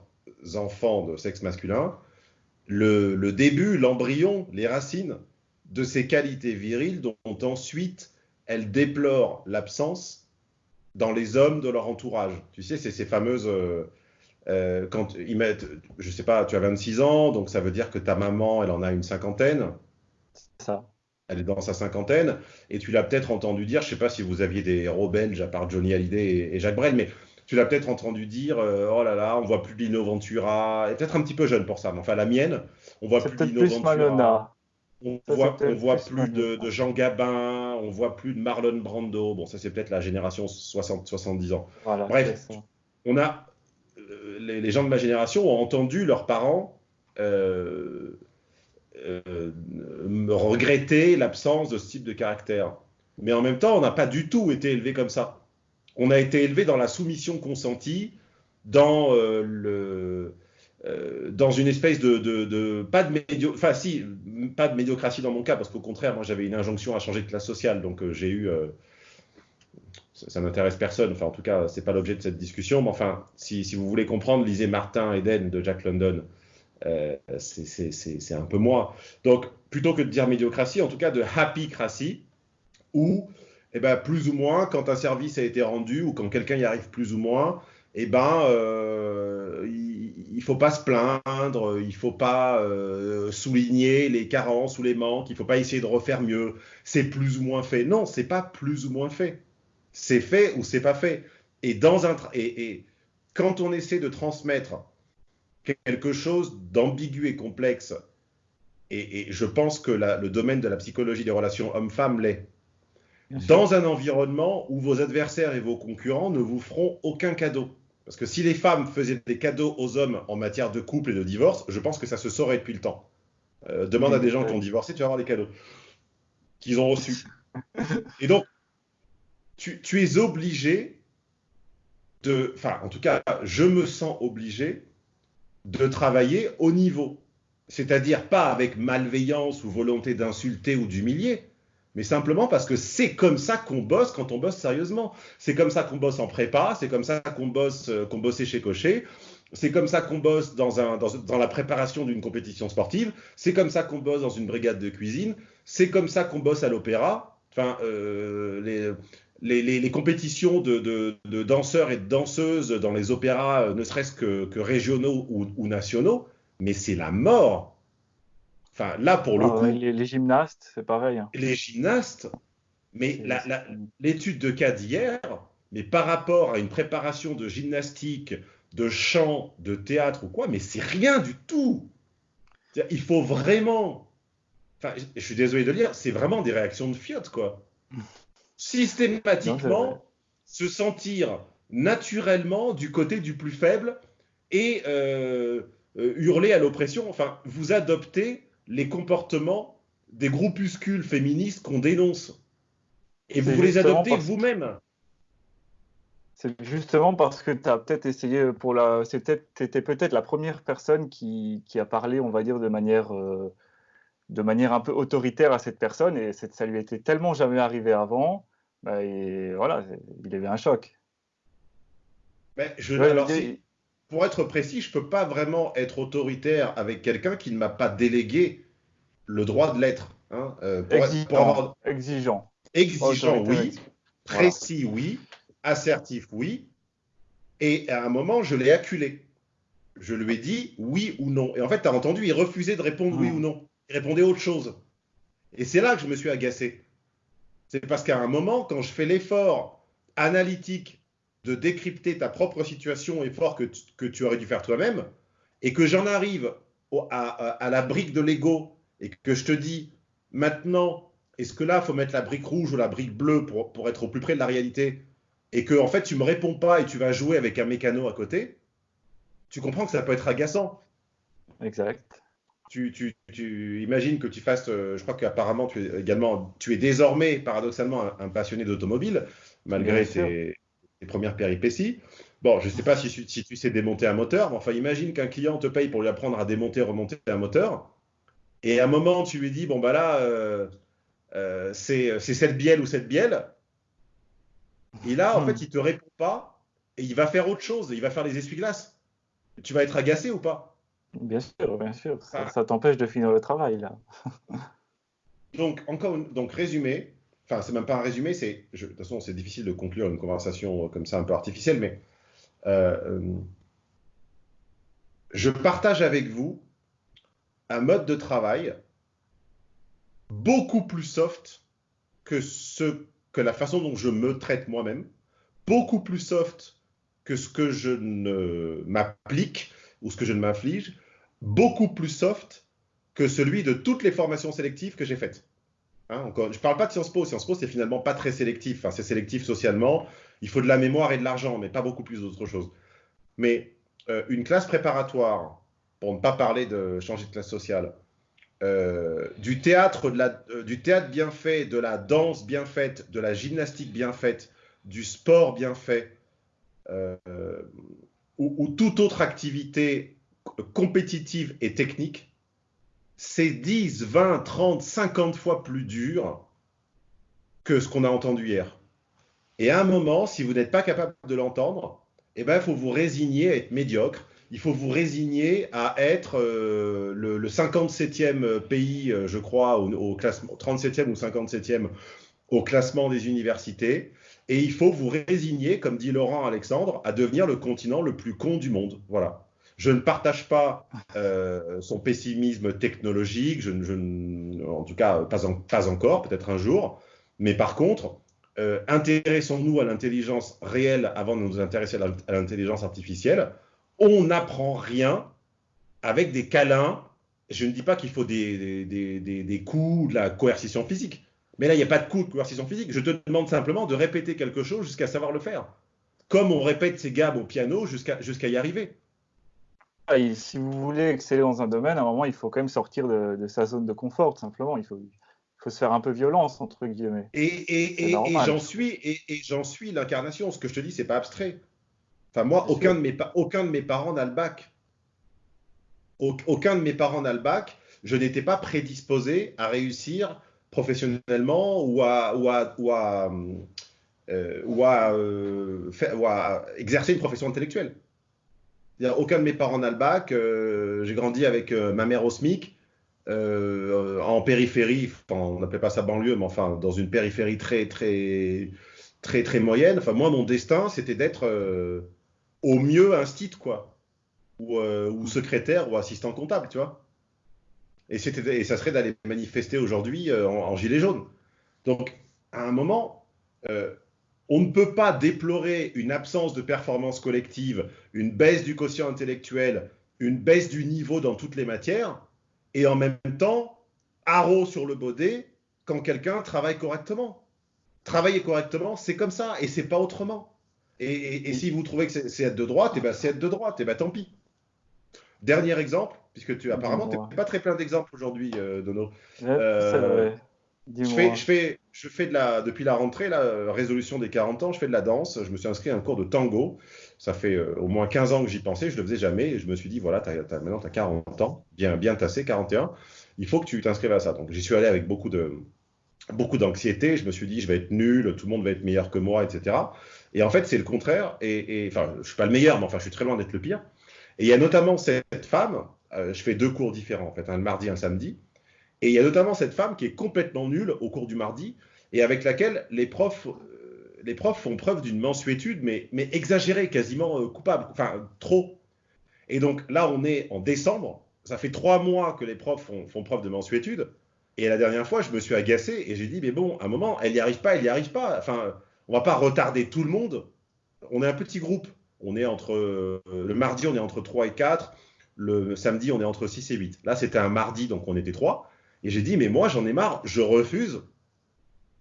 enfants de sexe masculin le, le début, l'embryon, les racines de ces qualités viriles dont ensuite elles déplorent l'absence dans les hommes de leur entourage. Tu sais, c'est ces fameuses... euh, euh, quand ils mettent, je sais pas, tu as 26 ans, donc ça veut dire que ta maman, elle en a une cinquantaine, C'est ça. elle est dans sa cinquantaine, et tu l'as peut-être entendu dire, je sais pas si vous aviez des héros belges à part Johnny Hallyday et, et Jacques Brel, mais tu l'as peut-être entendu dire, euh, oh là là, on voit plus de Lino Ventura, et peut-être un petit peu jeune pour ça, mais enfin la mienne, on voit plus Lino plus Ventura, Malona. on Ça, voit, on plus plus de, Jean Gabin, on voit plus de Marlon Brando, bon ça c'est peut-être la génération 60-70 ans. Voilà, Bref. on a euh, les, les gens de ma génération ont entendu leurs parents euh, euh, me regretter l'absence de ce type de caractère. Mais en même temps, on n'a pas du tout été élevé comme ça. On a été élevé dans la soumission consentie, dans euh, euh, une espèce de, pas de médio, enfin si, pas de médiocratie dans mon cas, parce qu'au contraire, moi j'avais une injonction à changer de classe sociale, donc euh, j'ai eu ça, n'intéresse personne. Enfin, en tout cas, c'est pas l'objet de cette discussion. Mais enfin, si, si vous voulez comprendre, lisez Martin Eden de Jack London. C'est un peu moi. Donc, plutôt que de dire médiocratie, en tout cas de happycratie, où, eh ben, plus ou moins, quand un service a été rendu ou quand quelqu'un y arrive plus ou moins, eh ben, euh, il ne faut pas se plaindre, il ne faut pas euh, souligner les carences ou les manques, il ne faut pas essayer de refaire mieux. C'est plus ou moins fait. Non, c'est pas plus ou moins fait c'est fait ou c'est pas fait. Et, dans un et, et quand on essaie de transmettre quelque chose d'ambigu et complexe, et, et je pense que le domaine de la psychologie des relations homme-femme l'est. Dans un environnement où vos adversaires et vos concurrents ne vous feront aucun cadeau. Parce que si les femmes faisaient des cadeaux aux hommes en matière de couple et de divorce, je pense que ça se saurait depuis le temps. Euh, demande à des gens qui ont divorcé, tu vas voir les cadeaux qu'ils ont reçus. Et donc, tu, tu es obligé de, enfin, en tout cas, je me sens obligé de travailler au niveau. C'est-à-dire pas avec malveillance ou volonté d'insulter ou d'humilier, mais simplement parce que c'est comme ça qu'on bosse quand on bosse sérieusement. C'est comme ça qu'on bosse en prépa, c'est comme ça qu'on bosse, euh, qu'on bossait chez Cochet, c'est comme ça qu'on bosse dans, un, dans, dans la préparation d'une compétition sportive, c'est comme ça qu'on bosse dans une brigade de cuisine, c'est comme ça qu'on bosse à l'opéra. Enfin, euh, les, les, les- compétitions de, de- danseurs et de danseuses dans les opéras, euh, ne serait-ce que, que régionaux ou nationaux, mais c'est la mort. Enfin, là, pour le Ah, coup, les, les gymnastes, c'est pareil. hein. les gymnastes, mais l'étude de cas d'hier, mais par rapport à une préparation de gymnastique, de chant, de théâtre ou quoi, mais c'est rien du tout. Il faut vraiment, enfin, je- suis désolé de le dire, c'est vraiment des réactions de fiottes, quoi. Systématiquement, se sentir naturellement du côté du plus faible et euh, euh, hurler à l'oppression. Enfin, vous adoptez les comportements des groupuscules féministes qu'on dénonce. Et vous les adoptez parce- vous-même. C'est justement parce que tu as peut-être essayé pour la. C'était peut peut-être la première personne qui, qui a parlé, on va dire, de manière, euh, de manière un peu autoritaire à cette personne et ça lui était tellement jamais arrivé avant. bah, et voilà, il avait un choc. Mais je, Ouais, alors, il- si- pour être précis, je ne peux pas vraiment être autoritaire avec quelqu'un qui ne m'a pas délégué le droit de l'être. hein. Euh, pour, exigeant, pour avoir exigeant. exigeant, oui. Précis, oui. Assertif, oui. Et à un moment, je l'ai acculé. Je lui ai dit oui ou non. Et en fait, tu as entendu, il refusait de répondre oui Hmm. ou non. Il répondait autre chose. Et c'est là que je me suis agacé. C'est parce qu'à un moment, quand je fais l'effort analytique de décrypter ta propre situation, effort que tu, que tu aurais dû faire toi-même, et que j'en arrive au- à, à- la brique de l'ego, et que je te dis, maintenant, est-ce que là, il faut mettre la brique rouge ou la brique bleue pour, pour être au plus près de la réalité, et que en fait, tu me réponds pas et tu vas jouer avec un mécano à côté, tu comprends que ça peut être agaçant Exact. tu, tu, tu imagines que tu fasses, euh, je crois qu'apparemment tu es également, tu es désormais paradoxalement un, un passionné d'automobile, malgré tes, tes premières péripéties. Bon, je ne sais pas si, tu- si tu sais démonter un moteur, mais enfin imagine qu'un client te paye pour lui apprendre à démonter, remonter un moteur, et à un moment tu lui dis, bon bah là, euh, euh, c'est cette bielle ou cette bielle, et là en Hmm. fait il te répond pas, et il va faire autre chose, il va faire les essuie-glaces. Tu vas être agacé ou pas? Bien sûr, bien sûr. Ça, ça t'empêche de finir le travail, là. Donc, encore une- donc résumé, enfin, c'est même pas un résumé, c'est, de toute façon, c'est difficile de conclure une conversation euh, comme ça un peu artificielle, mais euh, euh, je partage avec vous un mode de travail beaucoup plus soft que ce que la façon dont je me traite moi-même, beaucoup plus soft que ce que je ne m'applique ou ce que je ne m'inflige, beaucoup plus soft que celui de toutes les formations sélectives que j'ai faites. Hein, je ne parle pas de Sciences Po. Sciences Po, c'est finalement pas très sélectif. C'est sélectif socialement. Il faut de la mémoire et de l'argent, mais pas beaucoup plus d'autre chose. Mais euh, une classe préparatoire, pour ne pas parler de changer de classe sociale, euh, du, théâtre, euh, du théâtre bien fait, de la danse bien faite, de la gymnastique bien faite, du sport bien fait, ou toute autre activité compétitive et technique, c'est 10, 20, 30, 50 fois plus dur que ce qu'on a entendu hier. Et à un moment, si vous n'êtes pas capable de l'entendre, eh ben, il faut vous résigner à être médiocre. Il faut vous résigner à être euh, le, le 57e pays, euh, je crois, au, au classement, 37e ou 57e au classement des universités. Et il faut vous résigner, comme dit Laurent Alexandre, à devenir le continent le plus con du monde. Voilà. Je ne partage pas euh, son pessimisme technologique, en tout cas pas, en- pas encore, peut-être un jour. Mais par contre, euh, intéressons-nous à l'intelligence réelle avant de nous intéresser à l'intelligence artificielle. On n'apprend rien avec des câlins. Je ne dis pas qu'il faut des, coups, de la coercition physique. Mais là, il n'y a pas de coup de coercition physique. Je te demande simplement de répéter quelque chose jusqu'à savoir le faire. Comme on répète ses gammes au piano jusqu'à y arriver. Ah, si vous voulez exceller dans un domaine, à un moment, il faut quand même sortir de, de sa zone de confort, simplement. Il faut, il faut se faire un peu violence, entre guillemets. Et, et- C'est et- et normal. j'en suis, et, j'en suis l'incarnation. Ce que je te dis, c'est pas abstrait. Enfin, moi, Bien aucun sûr. de, mes, pa- aucun de mes parents n'a le bac. Au- Aucun de mes parents n'a le bac. Je n'étais pas prédisposé à réussir professionnellement ou à, ou à, ou à, euh, ou à, euh, faire- ou à exercer une profession intellectuelle. Aucun de mes parents n'a le bac. euh, J'ai grandi avec euh, ma mère au SMIC, euh, en périphérie, on n'appelait pas ça banlieue, mais enfin dans une périphérie très très très très moyenne. Enfin moi mon destin c'était d'être au mieux instit quoi, ou, secrétaire ou assistant comptable, tu vois. Et et ça serait d'aller manifester aujourd'hui en, en gilet jaune. Donc à un moment, on ne peut pas déplorer une absence de performance collective, une baisse du quotient intellectuel, une baisse du niveau dans toutes les matières, et en même temps, haro sur le baudet quand quelqu'un travaille correctement. Travailler correctement, c'est comme ça, et c'est pas autrement. Et, et- et si vous trouvez que c'est être de droite, et ben c'est être de droite, et ben tant pis. Dernier exemple, puisque tu apparemment Dis-moi. t'es pas très plein d'exemples aujourd'hui, euh, Dono. Ouais, Euh. Je fais, je fais, je fais de la, depuis la rentrée, la résolution des 40 ans, je fais de la danse. Je me suis inscrit à un cours de tango. Ça fait euh, au moins 15 ans que j'y pensais, je ne le faisais jamais. Et je me suis dit, voilà, t'as- t'as- maintenant tu as 40 ans, bien, bien tassé, 41. Il faut que tu t'inscrives à ça. Donc j'y suis allé avec beaucoup de beaucoup d'anxiété. Je me suis dit, je vais être nul, tout le monde va être meilleur que moi, etc. Et en fait, c'est le contraire. Et, et- enfin, je suis pas le meilleur, mais enfin, je suis très loin d'être le pire. Et il y a notamment cette femme, euh, je fais deux cours différents, en fait, un le mardi, un samedi. Et il y a notamment cette femme qui est complètement nulle au cours du mardi et avec laquelle les profs, euh, les profs font preuve d'une mensuétude, mais, mais exagérée, quasiment euh, coupable, enfin trop. Et donc là, on est en décembre, ça fait trois mois que les profs font, preuve de mensuétude. Et la dernière fois, je me suis agacé et j'ai dit, mais bon, à un moment, elle n'y arrive pas, elle n'y arrive pas. Enfin, on va pas retarder tout le monde. On est un petit groupe. On est entre, euh, le mardi, on est entre 3 et 4. Le samedi, on est entre 6 et 8. Là, c'était un mardi, donc on était 3. Et j'ai dit, mais moi, j'en ai marre, je refuse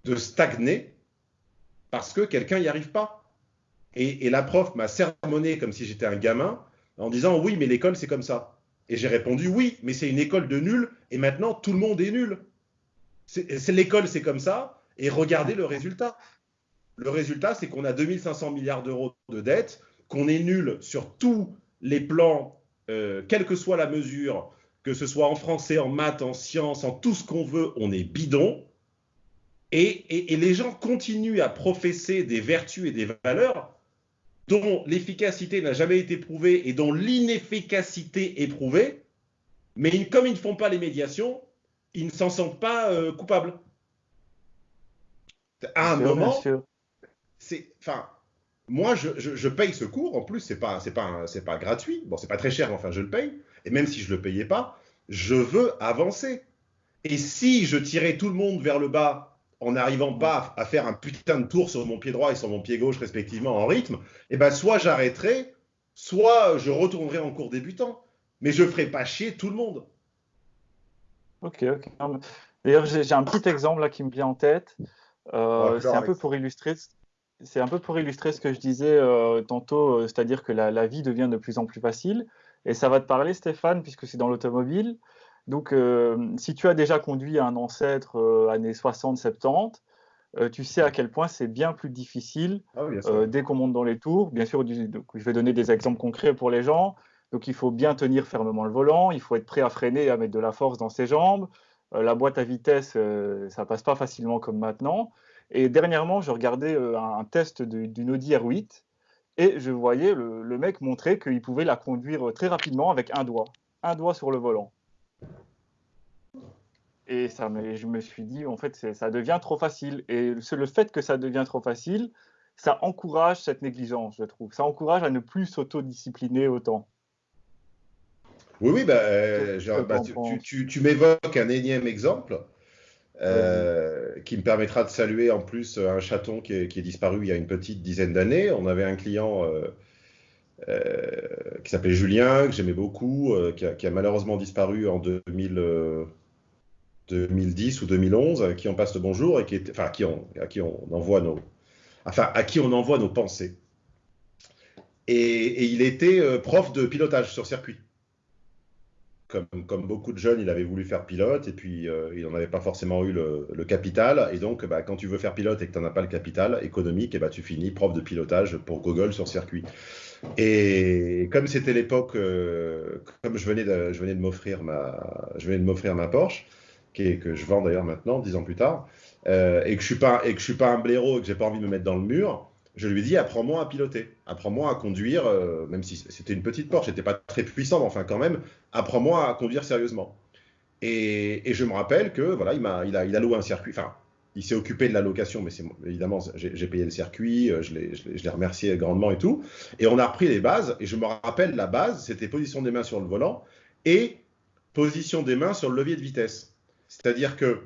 de stagner parce que quelqu'un n'y arrive pas. Et, la prof m'a sermonné comme si j'étais un gamin en disant, oui, mais l'école, c'est comme ça. Et j'ai répondu, oui, mais c'est une école de nuls et maintenant, tout le monde est nul. C'est l'école, c'est comme ça. Et regardez le résultat. Le résultat, c'est qu'on a 2500 milliards d'euros de dettes, qu'on est nul sur tous les plans, euh, quelle que soit la mesure, que ce soit en français, en maths, en sciences, en tout ce qu'on veut, on est bidon. Et, et, et, les gens continuent à professer des vertus et des valeurs dont l'efficacité n'a jamais été prouvée et dont l'inefficacité est prouvée, mais comme ils ne font pas les médiations, ils ne s'en sentent pas euh, coupables. À un moment, c'est, enfin, moi, je, je, je, paye ce cours. En plus, c'est pas, c'est pas, c'est pas gratuit. Bon, c'est pas très cher, enfin, je le paye. Et même si je le payais pas, je veux avancer. Et si je tirais tout le monde vers le bas en n'arrivant pas à faire un putain de tour sur mon pied droit et sur mon pied gauche respectivement en rythme, eh ben soit j'arrêterai, soit je retournerai en cours débutant. Mais je ferai pas chier tout le monde. Ok, ok. D'ailleurs, j'ai un petit exemple là qui me vient en tête. Euh, c'est un peu pour illustrer. C'est un peu pour illustrer ce que je disais euh, tantôt, euh, c'est-à-dire que la, la, vie devient de plus en plus facile. Et ça va te parler, Stéphane, puisque c'est dans l'automobile. Donc, euh, si tu as déjà conduit un ancêtre euh, années 60-70, euh, tu sais à quel point c'est bien plus difficile ah oui, dès qu'on monte dans les tours. Bien sûr, du, donc, je vais donner des exemples concrets pour les gens. Donc, il faut bien tenir fermement le volant, il faut être prêt à freiner et à mettre de la force dans ses jambes. la boîte à vitesse, ça passe pas facilement comme maintenant. Et dernièrement, je regardais un test d'une Audi R8 et je voyais le, le mec montrer qu'il pouvait la conduire très rapidement avec un doigt, un doigt sur le volant. Et ça, je me suis dit, en fait, ça devient trop facile. Et le fait que ça devient trop facile, ça encourage cette négligence, je trouve. Ça encourage à ne plus s'autodiscipliner autant. Oui, oui, bah, euh, genre, bah, tu, tu, tu m'évoques un énième exemple euh, qui me permettra de saluer en plus un chaton qui est, disparu il y a une petite dizaine d'années. On avait un client euh, euh qui s'appelait Julien, que j'aimais beaucoup, euh, qui a, malheureusement disparu en 2000. 2010 ou 2011, à qui on passe le bonjour et qui est, à qui on, envoie nos, à qui on envoie nos pensées. Et, il était euh, prof de pilotage sur circuit. Comme, beaucoup de jeunes, il avait voulu faire pilote et puis euh, il n'en avait pas forcément eu le, capital. Et donc, bah, quand tu veux faire pilote et que tu n'en as pas le capital économique, et bah, tu finis prof de pilotage pour Google sur circuit. Et comme c'était l'époque, euh, comme je venais de, m'offrir ma, ma Porsche, que je vends d'ailleurs maintenant, dix ans plus tard, euh, et que je suis pas que suis pas un blaireau et que j'ai pas envie de me mettre dans le mur, je lui dis apprends-moi à piloter, apprends-moi à conduire, même si c'était une petite Porsche, c'était pas très puissant, mais enfin quand même, apprends-moi à conduire sérieusement. Et, je me rappelle que voilà, il m'a il a, il a loué un circuit, enfin il s'est occupé de la location, mais évidemment, j'ai payé le circuit, euh, je l'ai remercié grandement et tout. Et on a repris les bases, et je me rappelle la base, c'était position des mains sur le volant et position des mains sur le levier de vitesse. C'est-à-dire que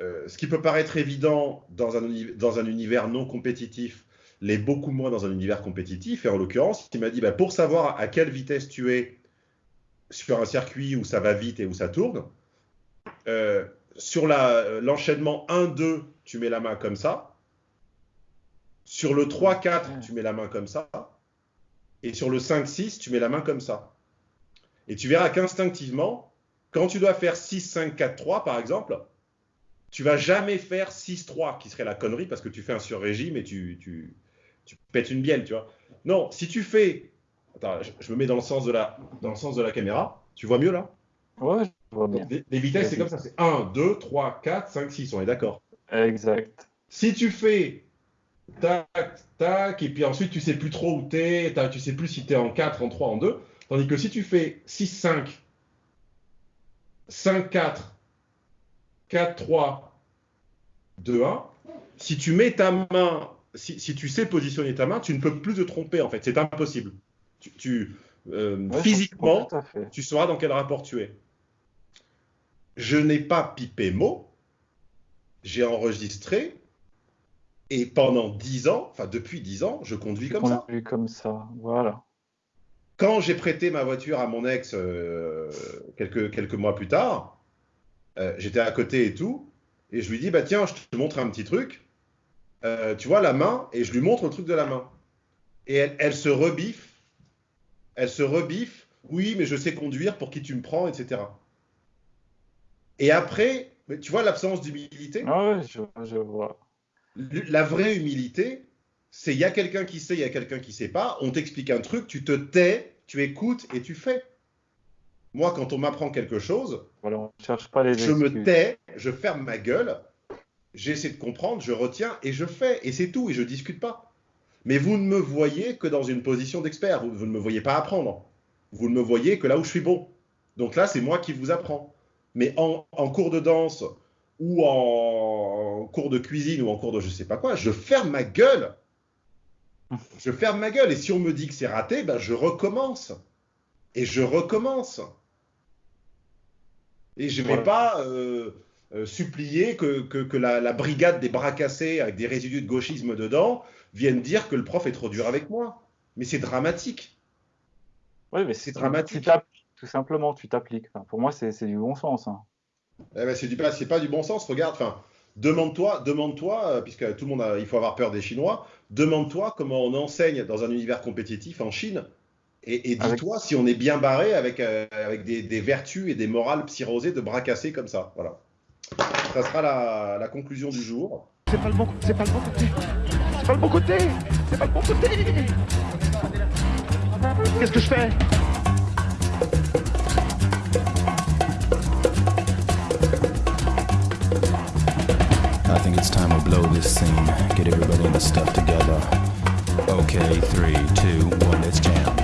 euh, ce qui peut paraître évident dans un, dans un, univers non compétitif l'est beaucoup moins dans un univers compétitif. Et en l'occurrence, il m'a dit, bah, pour savoir à quelle vitesse tu es sur un circuit où ça va vite et où ça tourne, euh, sur l'enchaînement la, 1-2, tu mets la main comme ça. Sur le 3-4, tu mets la main comme ça. Et sur le 5-6, tu mets la main comme ça. Et tu verras qu'instinctivement, quand tu dois faire 6, 5, 4, 3, par exemple, tu vas jamais faire 6, 3, qui serait la connerie parce que tu fais un sur-régime et tu, tu, tu, pètes une bielle, tu vois. Non, si tu fais. Attends, je, je, me mets dans le sens de la, dans le sens de la caméra. Tu vois mieux là? Ouais, je vois bien. Les, les vitesses, c'est comme ça c'est 1, 2, 3, 4, 5, 6, on est d'accord Exact. Si tu fais tac, tac, et puis ensuite tu sais plus trop où tu es, tu sais plus si tu es en 4, en 3, en 2, tandis que si tu fais 6, 5, 5-4, 4-3, 2-1, si tu mets ta main, si, si, tu sais positionner ta main, tu ne peux plus te tromper en fait, c'est impossible. Tu, tu euh, ouais, physiquement, tu sauras dans quel rapport tu es. Je n'ai pas pipé mot. J'ai enregistré. Et pendant 10 ans, enfin depuis 10 ans, je conduis comme ça. Comme ça, voilà. Quand j'ai prêté ma voiture à mon ex euh, quelques, quelques mois plus tard, euh, j'étais à côté et tout, et je lui dis, bah tiens, je te montre un petit truc. Euh, tu vois la main, et je lui montre le truc de la main. Et elle, elle se rebiffe, elle se rebiffe, oui, mais je sais conduire, pour qui tu me prends, etc. Et après, tu vois l'absence d'humilité? Ah ouais, je, je vois. La vraie humilité, c'est il y a quelqu'un qui sait, il y a quelqu'un qui sait pas, on t'explique un truc, tu te tais, tu écoutes et tu fais. Moi, quand on m'apprend quelque chose, Voilà, on cherche pas les je me tais, je ferme ma gueule, j'essaie de comprendre, je retiens et je fais. Et c'est tout, et je discute pas. Mais vous ne me voyez que dans une position d'expert, vous, vous ne me voyez pas apprendre. Vous ne me voyez que là où je suis bon. Donc là, c'est moi qui vous apprends. Mais en, en cours de danse ou en, cours de cuisine ou en cours de je sais pas quoi, je ferme ma gueule. Je ferme ma gueule. Et si on me dit que c'est raté, ben je recommence. Et je recommence. Et je ne vais Voilà. pas euh, supplier que, que- que la, la brigade des bras cassés avec des résidus de gauchisme dedans vienne dire que le prof est trop dur avec moi. Mais c'est dramatique. Ouais, mais C'est dramatique. Tu tout simplement, tu t'appliques. Enfin, pour moi, c'est du bon sens. hein. Eh ben, c'est pas, du bon sens. Regarde, enfin, demande-toi, demande-toi, euh, puisque tout le monde a, il faut avoir peur des Chinois. Demande-toi comment on enseigne dans un univers compétitif en Chine. Et, et Avec- dis-toi si on est bien barré avec, euh, avec des, des vertus et des morales psyrosées de bras cassés comme ça. Voilà. Ça sera la, la conclusion du jour. C'est pas le bon, c'est pas le bon côté. C'est pas le bon côté. C'est pas le bon côté. Qu'est-ce que je fais? I think it's time to blow this scene. Get everybody in the stuff together. Okay, three, two, one, let's jam.